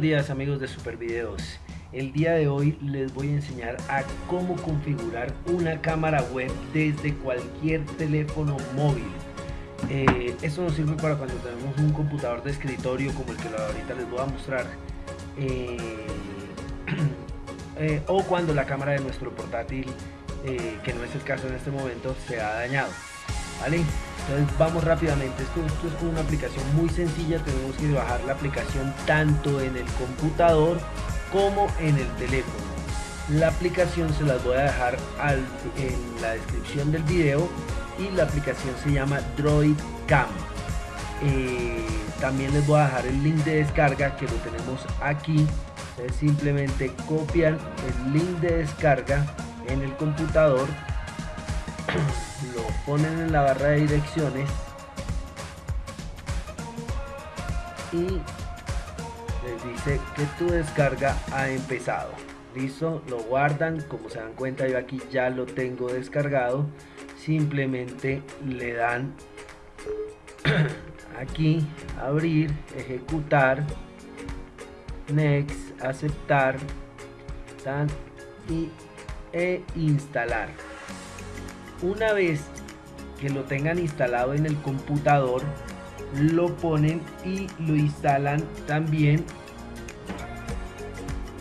días amigos de Super Videos. El día de hoy les voy a enseñar a cómo configurar una cámara web desde cualquier teléfono móvil. Eh, esto nos sirve para cuando tenemos un computador de escritorio como el que ahorita les voy a mostrar. Eh, eh, o cuando la cámara de nuestro portátil, que no es el caso en este momento, se ha dañado. Entonces vamos rápidamente, esto, es una aplicación muy sencilla, tenemos que bajar la aplicación tanto en el computador como en el teléfono. La aplicación se las voy a dejar en la descripción del video y la aplicación se llama Droid Cam. Eh, también les voy a dejar el link de descarga que lo tenemos aquí. Ustedes simplemente copian el link de descarga en el computador lo ponen en la barra de direcciones. Y les dice que tu descarga ha empezado. Listo lo guardan. Como se dan cuenta yo aquí ya lo tengo descargado. Simplemente le dan aquí abrir ejecutar next aceptar y e instalar una vez que lo tengan instalado en el computador, lo ponen y lo instalan también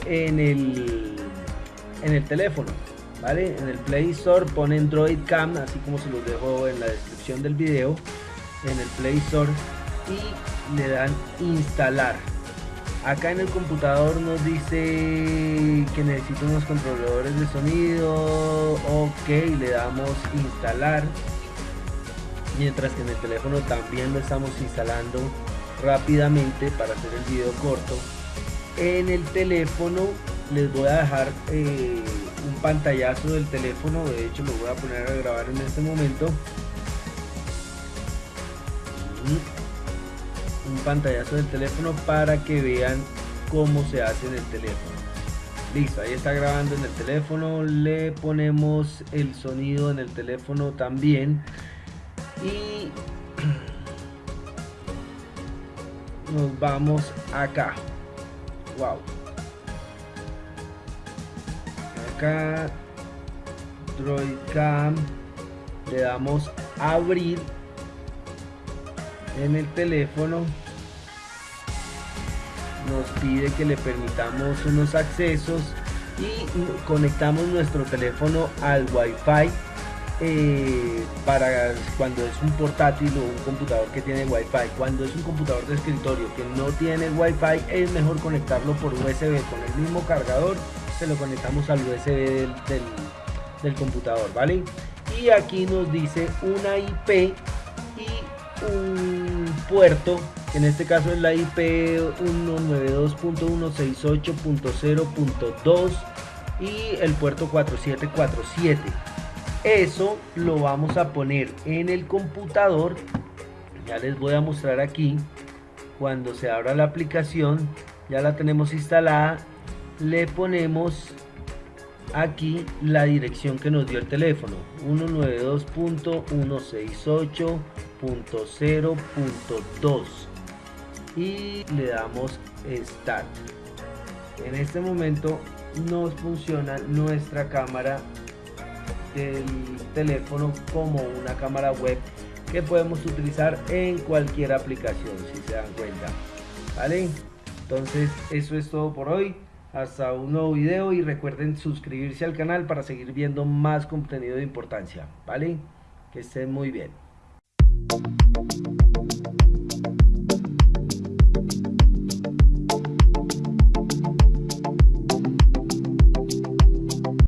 en el, en el teléfono. ¿vale? En el Play Store ponen Droid Cam, así como se los dejo en la descripción del video, en el Play Store y le dan instalar acá en el computador nos dice necesito unos controladores de sonido ok le damos instalar. Mientras que en el teléfono también lo estamos instalando rápidamente para hacer el video corto. En el teléfono les voy a dejar eh, un pantallazo del teléfono de hecho lo voy a poner a grabar en este momento. Un pantallazo del teléfono para que vean cómo se hace en el teléfono listo ahí está grabando en el teléfono le ponemos el sonido en el teléfono también. Y nos vamos acá. Wow acá droid cam le damos abrir en el teléfono nos pide que le permitamos unos accesos y conectamos nuestro teléfono al wifi eh, para cuando es un portátil o un computador que tiene wifi. Cuando es un computador de escritorio que no tiene wifi es mejor conectarlo por usb con el mismo cargador se lo conectamos al usb del, del computador vale y aquí nos dice una ip un puerto, en este caso es la IP 192.168.0.2 y el puerto 4747. Eso lo vamos a poner en el computador. Ya les voy a mostrar aquí. Cuando se abra la aplicación, ya la tenemos instalada. Le ponemos aquí la dirección que nos dio el teléfono 192.168.0.2 y le damos start. En este momento nos funciona nuestra cámara del teléfono como una cámara web que podemos utilizar en cualquier aplicación si se dan cuenta. Vale entonces eso es todo por hoy. Hasta un nuevo video y recuerden suscribirse al canal para seguir viendo más contenido de importancia, ¿vale? Que estén muy bien.